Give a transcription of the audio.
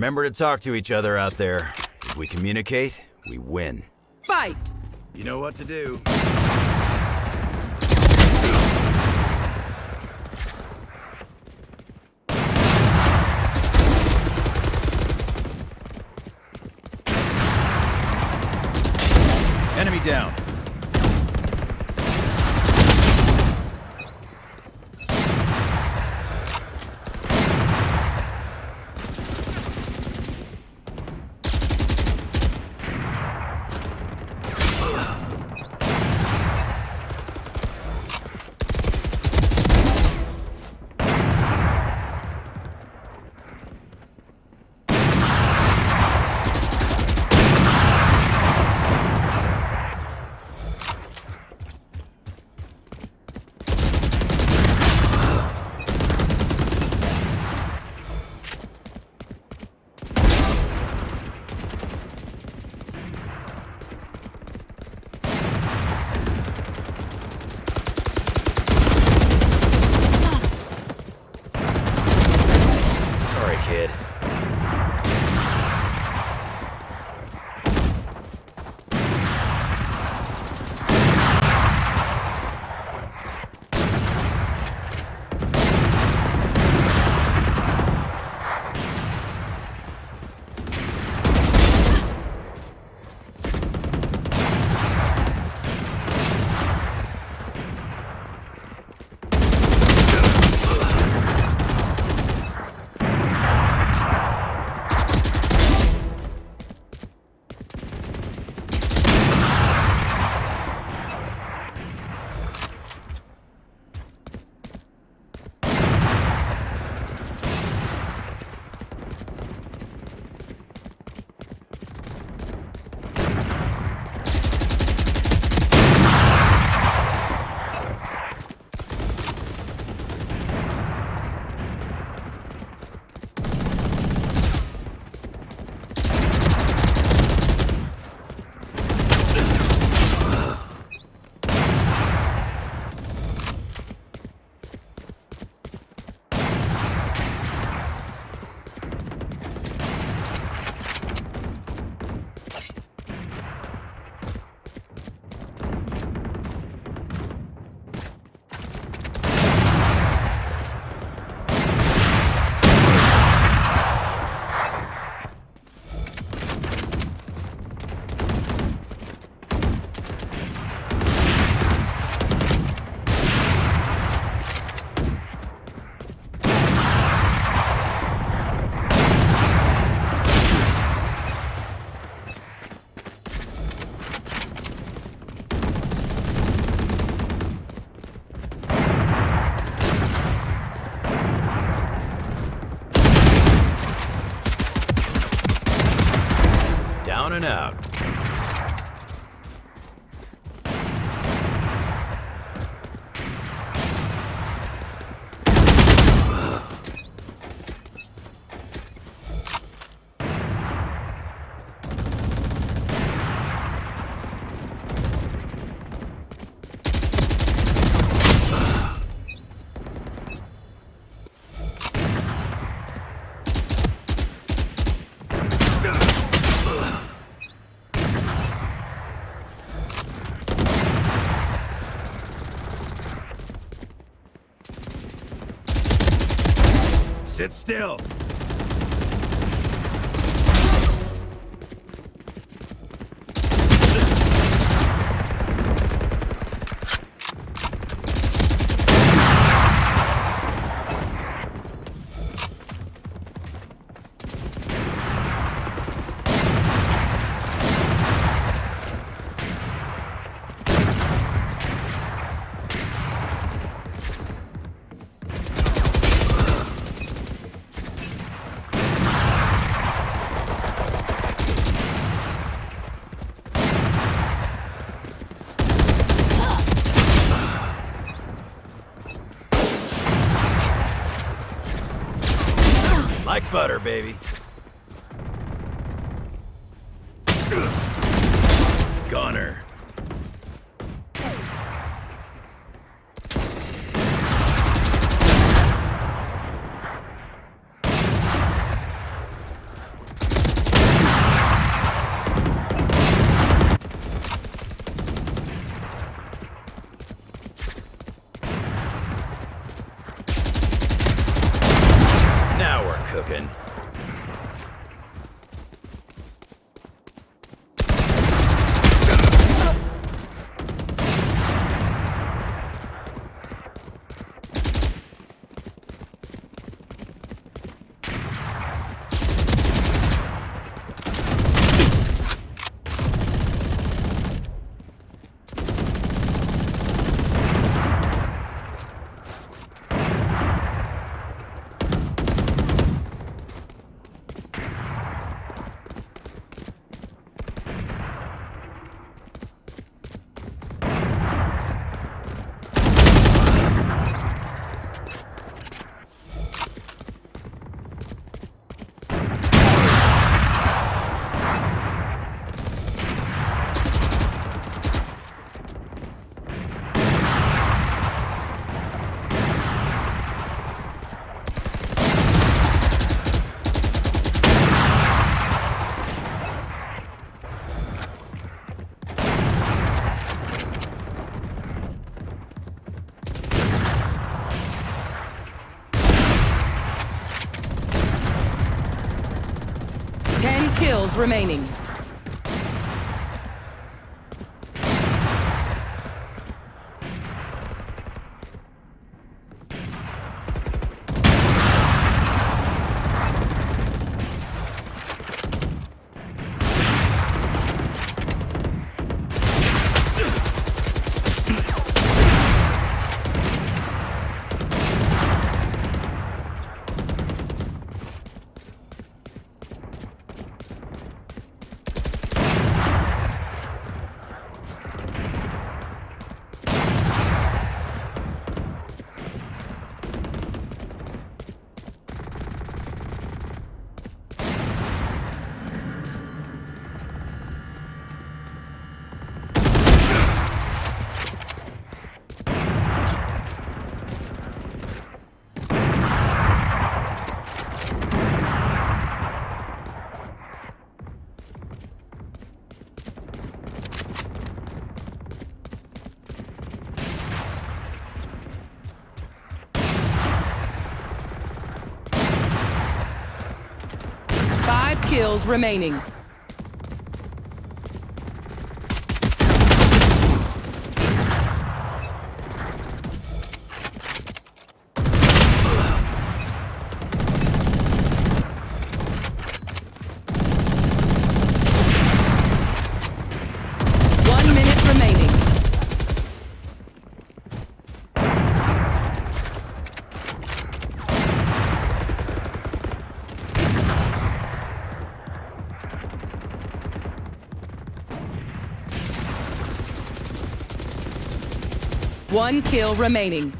Remember to talk to each other out there. If we communicate, we win. Fight! You know what to do. Enemy down. Sit still. Like butter, baby. Gunner. Ten kills remaining. Five kills remaining. One minute remaining. One kill remaining.